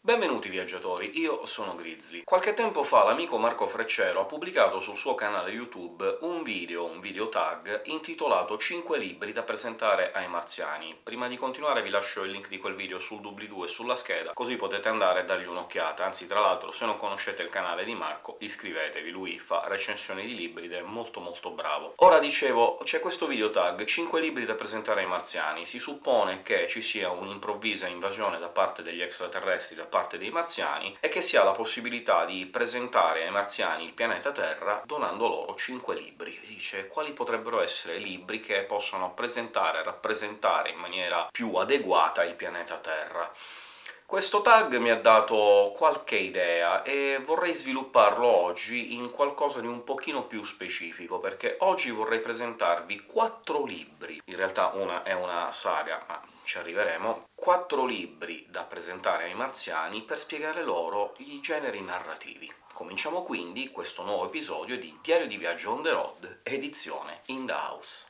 Benvenuti viaggiatori, io sono Grizzly. Qualche tempo fa l'amico Marco Freccero ha pubblicato sul suo canale YouTube un video, un video tag, intitolato 5 libri da presentare ai marziani. Prima di continuare vi lascio il link di quel video sul doobly-doo e sulla scheda, così potete andare e dargli un'occhiata. Anzi, tra l'altro, se non conoscete il canale di Marco, iscrivetevi, lui fa recensioni di libri ed è molto molto bravo. Ora dicevo, c'è questo video tag, 5 libri da presentare ai marziani. Si suppone che ci sia un'improvvisa invasione da parte degli extraterrestri, da parte parte dei marziani e che si ha la possibilità di presentare ai marziani il pianeta Terra donando loro 5 libri. Dice quali potrebbero essere libri che possano presentare e rappresentare in maniera più adeguata il pianeta Terra. Questo tag mi ha dato qualche idea e vorrei svilupparlo oggi in qualcosa di un pochino più specifico, perché oggi vorrei presentarvi quattro libri. In realtà una è una saga, ma ci arriveremo. Quattro libri da presentare ai marziani per spiegare loro i generi narrativi. Cominciamo quindi questo nuovo episodio di Diario di viaggio on the road, edizione In the House.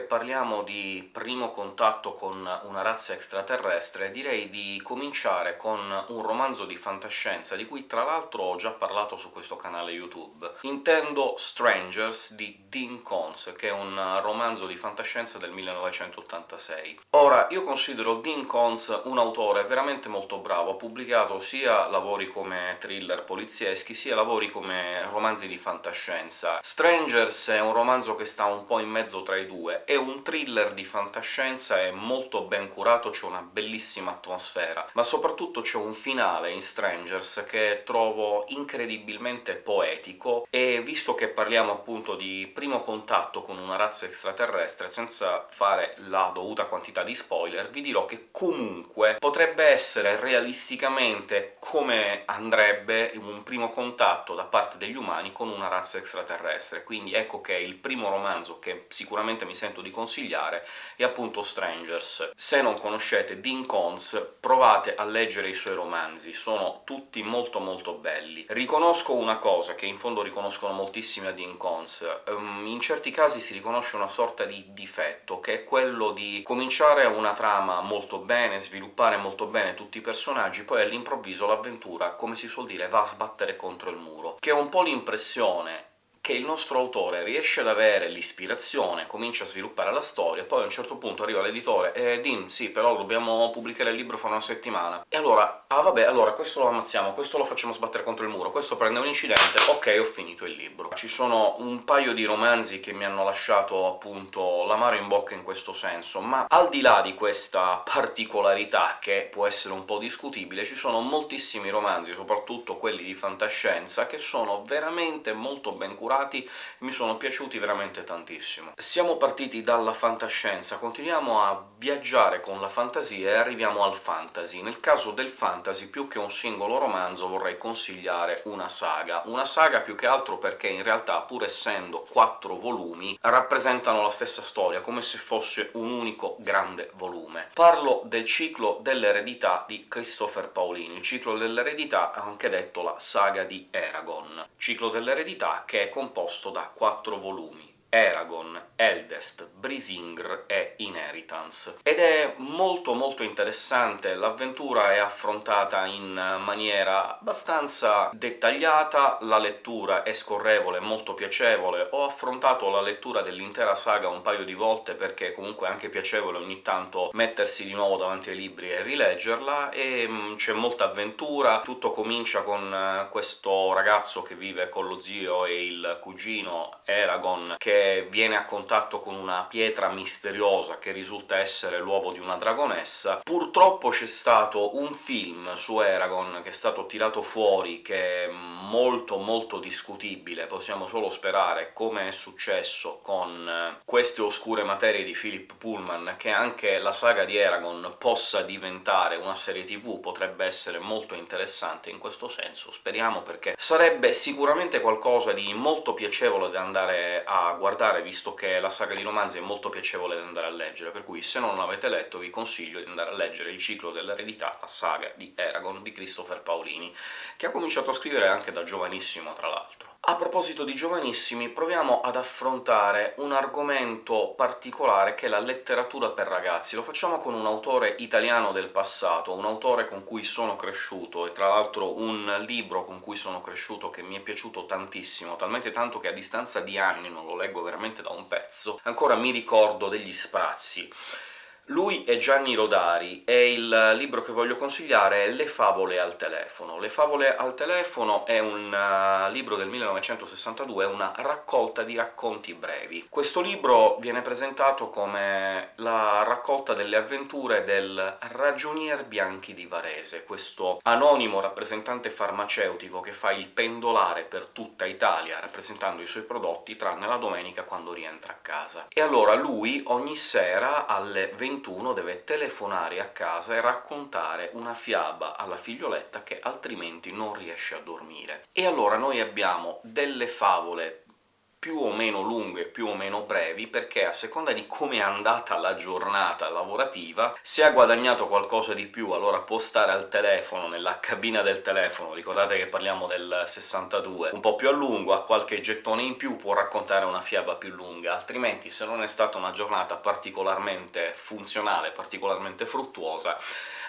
Parliamo di primo contatto con una razza extraterrestre, direi di cominciare con un romanzo di fantascienza, di cui tra l'altro ho già parlato su questo canale YouTube. Intendo Strangers di Dean Koontz, che è un romanzo di fantascienza del 1986. Ora, io considero Dean Koontz un autore veramente molto bravo, ha pubblicato sia lavori come thriller polizieschi, sia lavori come romanzi di fantascienza. Strangers è un romanzo che sta un po' in mezzo tra i due, è un thriller di fantascienza, è molto ben curato, c'è una bellissima atmosfera, ma soprattutto c'è un finale in Strangers che trovo incredibilmente poetico, e visto che parliamo appunto di primo contatto con una razza extraterrestre, senza fare la dovuta quantità di spoiler, vi dirò che comunque potrebbe essere realisticamente come andrebbe un primo contatto da parte degli umani con una razza extraterrestre, quindi ecco che il primo romanzo che sicuramente mi sento di consigliare è appunto Strangers. Se non conoscete Dean Koontz, provate a leggere i suoi romanzi, sono tutti molto molto belli. Riconosco una cosa, che in fondo riconoscono moltissimi a Dean Koontz, um, in certi casi si riconosce una sorta di difetto, che è quello di cominciare una trama molto bene, sviluppare molto bene tutti i personaggi, poi all'improvviso l'avventura, come si suol dire, va a sbattere contro il muro, che è un po' l'impressione che il nostro autore riesce ad avere l'ispirazione, comincia a sviluppare la storia, poi a un certo punto arriva l'editore «Eh, Dean, sì, però dobbiamo pubblicare il libro fra una settimana». E allora «Ah, vabbè, allora questo lo ammazziamo, questo lo facciamo sbattere contro il muro, questo prende un incidente, ok, ho finito il libro». Ci sono un paio di romanzi che mi hanno lasciato, appunto, l'amaro in bocca in questo senso, ma al di là di questa particolarità, che può essere un po' discutibile, ci sono moltissimi romanzi, soprattutto quelli di fantascienza, che sono veramente molto ben curati elaborati, mi sono piaciuti veramente tantissimo. Siamo partiti dalla fantascienza, continuiamo a viaggiare con la fantasia e arriviamo al fantasy. Nel caso del fantasy, più che un singolo romanzo, vorrei consigliare una saga. Una saga più che altro perché in realtà, pur essendo quattro volumi, rappresentano la stessa storia, come se fosse un unico grande volume. Parlo del ciclo dell'eredità di Christopher Paolini, il ciclo dell'eredità anche detto la saga di Eragon. Ciclo dell'eredità che è composto da quattro volumi. Eragon, Eldest, Brisingr e Inheritance. Ed è molto molto interessante, l'avventura è affrontata in maniera abbastanza dettagliata, la lettura è scorrevole, molto piacevole. Ho affrontato la lettura dell'intera saga un paio di volte perché comunque è anche piacevole ogni tanto mettersi di nuovo davanti ai libri e rileggerla, e mm, c'è molta avventura. Tutto comincia con questo ragazzo che vive con lo zio e il cugino Eragon, che viene a contatto con una pietra misteriosa che risulta essere l'uovo di una dragonessa. Purtroppo c'è stato un film su Eragon che è stato tirato fuori, che è molto molto discutibile, possiamo solo sperare, come è successo con eh, queste oscure materie di Philip Pullman, che anche la saga di Eragon possa diventare una serie tv, potrebbe essere molto interessante in questo senso, speriamo, perché sarebbe sicuramente qualcosa di molto piacevole da andare a guardare, visto che la saga di romanzi è molto piacevole da andare a leggere, per cui se non l'avete letto vi consiglio di andare a leggere Il ciclo dell'eredità, la saga di Eragon di Christopher Paolini, che ha cominciato a scrivere anche da giovanissimo, tra l'altro. A proposito di giovanissimi, proviamo ad affrontare un argomento particolare che è la letteratura per ragazzi. Lo facciamo con un autore italiano del passato, un autore con cui sono cresciuto, e tra l'altro un libro con cui sono cresciuto che mi è piaciuto tantissimo, talmente tanto che a distanza di anni, non lo leggo veramente da un pezzo, ancora mi ricordo degli sprazzi. Lui è Gianni Rodari, e il libro che voglio consigliare è Le favole al telefono. Le favole al telefono è un uh, libro del 1962, è una raccolta di racconti brevi. Questo libro viene presentato come la raccolta delle avventure del ragionier Bianchi di Varese, questo anonimo rappresentante farmaceutico che fa il pendolare per tutta Italia, rappresentando i suoi prodotti, tranne la domenica quando rientra a casa. E allora lui ogni sera alle 20 21 deve telefonare a casa e raccontare una fiaba alla figlioletta che altrimenti non riesce a dormire. E allora noi abbiamo delle favole più o meno lunghe, più o meno brevi, perché a seconda di come è andata la giornata lavorativa, se ha guadagnato qualcosa di più allora può stare al telefono, nella cabina del telefono, ricordate che parliamo del 62, un po' più a lungo, ha qualche gettone in più, può raccontare una fiaba più lunga, altrimenti se non è stata una giornata particolarmente funzionale, particolarmente fruttuosa,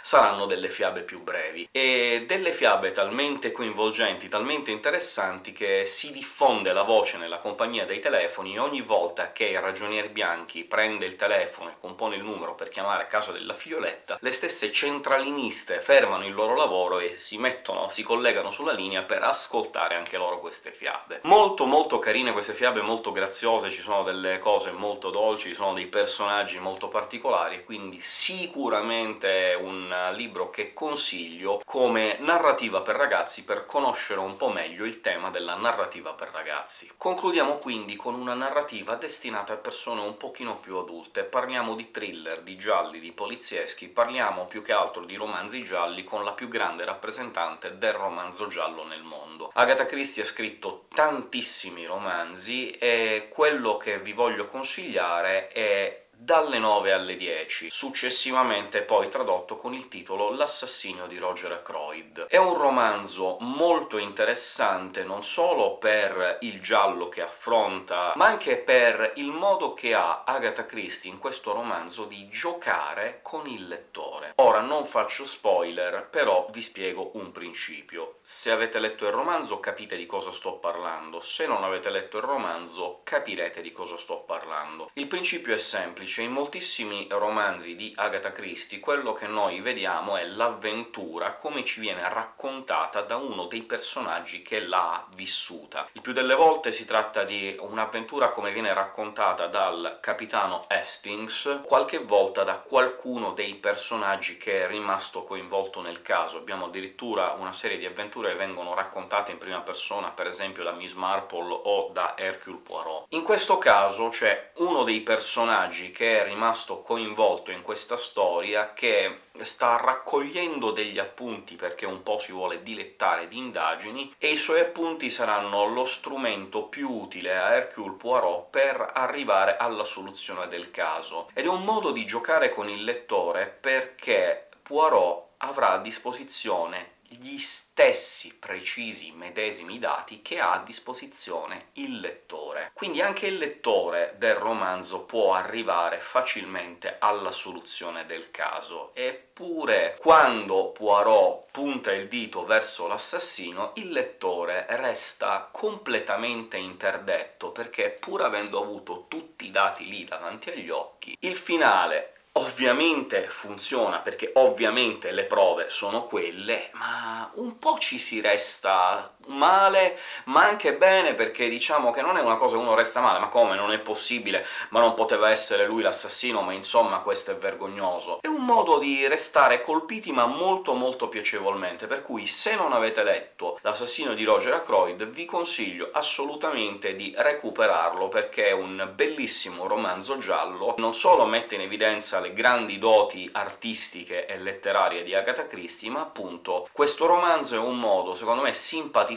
saranno delle fiabe più brevi, e delle fiabe talmente coinvolgenti, talmente interessanti, che si diffonde la voce nella compagnia dei telefoni ogni volta che il ragionier Bianchi prende il telefono e compone il numero per chiamare a casa della figlioletta, le stesse centraliniste fermano il loro lavoro e si mettono, si collegano sulla linea per ascoltare anche loro queste fiabe. Molto molto carine queste fiabe, molto graziose, ci sono delle cose molto dolci, ci sono dei personaggi molto particolari, quindi sicuramente un libro che consiglio come narrativa per ragazzi per conoscere un po' meglio il tema della narrativa per ragazzi. Concludiamo quindi con una narrativa destinata a persone un pochino più adulte. Parliamo di thriller, di gialli, di polizieschi, parliamo più che altro di romanzi gialli con la più grande rappresentante del romanzo giallo nel mondo. Agatha Christie ha scritto tantissimi romanzi, e quello che vi voglio consigliare è dalle 9 alle 10, successivamente poi tradotto con il titolo L'assassinio di Roger Ackroyd. È un romanzo molto interessante non solo per il giallo che affronta, ma anche per il modo che ha Agatha Christie in questo romanzo di giocare con il lettore. Ora, non faccio spoiler, però vi spiego un principio. Se avete letto il romanzo capite di cosa sto parlando, se non avete letto il romanzo capirete di cosa sto parlando. Il principio è semplice, semplice. In moltissimi romanzi di Agatha Christie quello che noi vediamo è l'avventura come ci viene raccontata da uno dei personaggi che l'ha vissuta. Il più delle volte si tratta di un'avventura come viene raccontata dal capitano Hastings, qualche volta da qualcuno dei personaggi che è rimasto coinvolto nel caso. Abbiamo addirittura una serie di avventure che vengono raccontate in prima persona, per esempio da Miss Marple o da Hercule Poirot. In questo caso c'è uno dei personaggi che è rimasto coinvolto in questa storia, che sta raccogliendo degli appunti perché un po' si vuole dilettare di indagini, e i suoi appunti saranno lo strumento più utile a Hercule Poirot per arrivare alla soluzione del caso. Ed è un modo di giocare con il lettore perché Poirot avrà a disposizione gli stessi precisi medesimi dati che ha a disposizione il lettore. Quindi anche il lettore del romanzo può arrivare facilmente alla soluzione del caso, eppure quando Poirot punta il dito verso l'assassino, il lettore resta completamente interdetto, perché pur avendo avuto tutti i dati lì davanti agli occhi, il finale Ovviamente funziona, perché ovviamente le prove sono quelle, ma un po' ci si resta male, ma anche bene, perché diciamo che non è una cosa che uno resta male, ma come, non è possibile, ma non poteva essere lui l'assassino, ma insomma questo è vergognoso. È un modo di restare colpiti, ma molto molto piacevolmente, per cui se non avete letto L'assassino di Roger Ackroyd vi consiglio assolutamente di recuperarlo, perché è un bellissimo romanzo giallo, non solo mette in evidenza le grandi doti artistiche e letterarie di Agatha Christie, ma appunto questo romanzo è un modo, secondo me,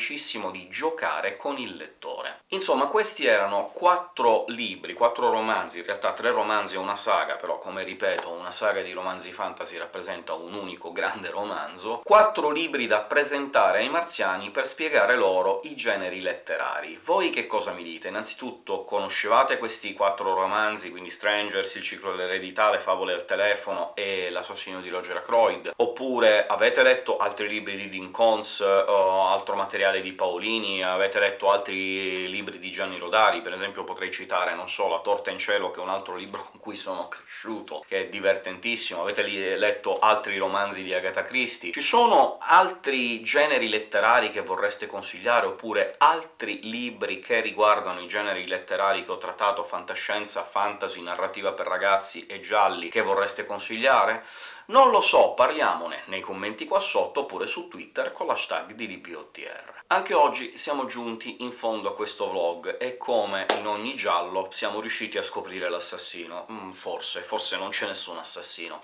simpaticissimo di giocare con il lettore. Insomma, questi erano quattro libri, quattro romanzi, in realtà tre romanzi e una saga, però come ripeto una saga di romanzi fantasy rappresenta un unico grande romanzo, quattro libri da presentare ai marziani per spiegare loro i generi letterari. Voi che cosa mi dite? Innanzitutto, conoscevate questi quattro romanzi, quindi Strangers, Il ciclo dell'eredità, Le favole al telefono e L'assassino di Roger Ackroyd? Oppure avete letto altri libri di Dean Koontz o altro materiale materiale di Paolini, avete letto altri libri di Gianni Rodari, per esempio potrei citare, non so, La torta in cielo, che è un altro libro con cui sono cresciuto, che è divertentissimo, avete letto altri romanzi di Agatha Christie. Ci sono altri generi letterari che vorreste consigliare, oppure altri libri che riguardano i generi letterari che ho trattato, fantascienza, fantasy, narrativa per ragazzi e gialli, che vorreste consigliare? Non lo so, parliamone nei commenti qua sotto, oppure su Twitter con l'hashtag DDPOTR. Anche oggi siamo giunti in fondo a questo vlog, e come in ogni giallo siamo riusciti a scoprire l'assassino. Mm, forse, forse non c'è nessun assassino.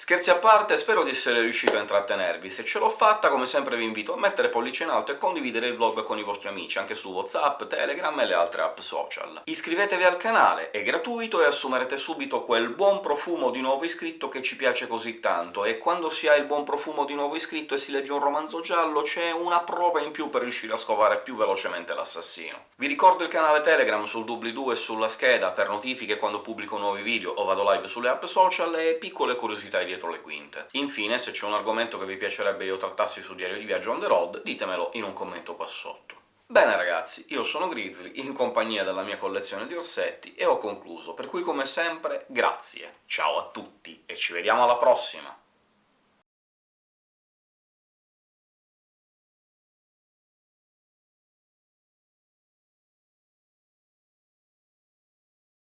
Scherzi a parte, spero di essere riuscito a intrattenervi. Se ce l'ho fatta, come sempre vi invito a mettere pollice in alto e condividere il vlog con i vostri amici, anche su WhatsApp, Telegram e le altre app social. Iscrivetevi al canale, è gratuito e assumerete subito quel buon profumo di nuovo iscritto che ci piace così tanto, e quando si ha il buon profumo di nuovo iscritto e si legge un romanzo giallo c'è una prova in più per riuscire a scovare più velocemente l'assassino. Vi ricordo il canale Telegram sul doobly-doo e sulla scheda per notifiche quando pubblico nuovi video o vado live sulle app social e piccole curiosità dietro le quinte. Infine, se c'è un argomento che vi piacerebbe io trattassi su Diario di Viaggio on the road, ditemelo in un commento qua sotto. Bene ragazzi, io sono Grizzly, in compagnia della mia collezione di orsetti, e ho concluso, per cui come sempre grazie, ciao a tutti, e ci vediamo alla prossima!